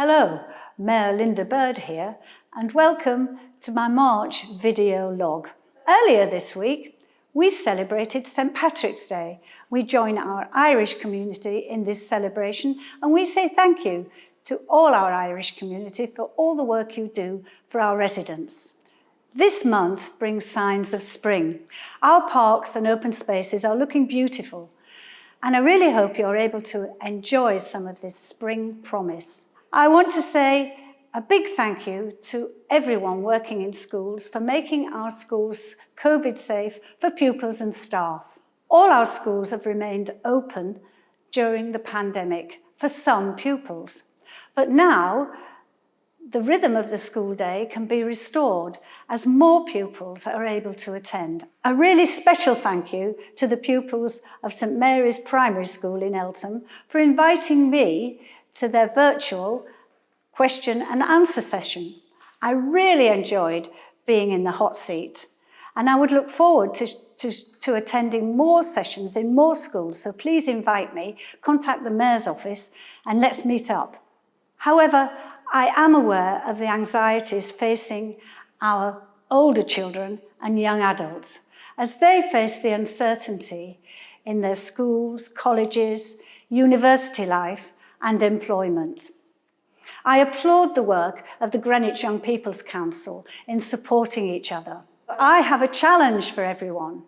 Hello, Mayor Linda Bird here, and welcome to my March video log. Earlier this week, we celebrated St Patrick's Day. We join our Irish community in this celebration and we say thank you to all our Irish community for all the work you do for our residents. This month brings signs of spring. Our parks and open spaces are looking beautiful and I really hope you're able to enjoy some of this spring promise. I want to say a big thank you to everyone working in schools for making our schools COVID safe for pupils and staff. All our schools have remained open during the pandemic for some pupils. But now the rhythm of the school day can be restored as more pupils are able to attend. A really special thank you to the pupils of St Mary's Primary School in Eltham for inviting me to their virtual question and answer session. I really enjoyed being in the hot seat and I would look forward to, to, to attending more sessions in more schools, so please invite me, contact the Mayor's office and let's meet up. However, I am aware of the anxieties facing our older children and young adults as they face the uncertainty in their schools, colleges, university life and employment. I applaud the work of the Greenwich Young People's Council in supporting each other. I have a challenge for everyone.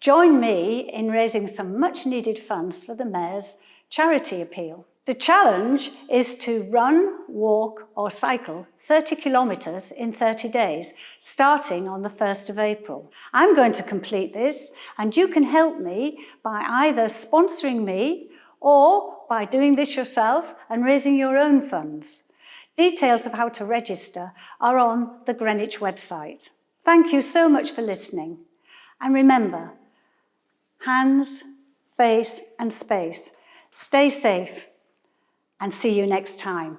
Join me in raising some much needed funds for the Mayor's charity appeal. The challenge is to run, walk or cycle 30 kilometres in 30 days, starting on the 1st of April. I'm going to complete this and you can help me by either sponsoring me or by doing this yourself and raising your own funds. Details of how to register are on the Greenwich website. Thank you so much for listening. And remember, hands, face and space. Stay safe and see you next time.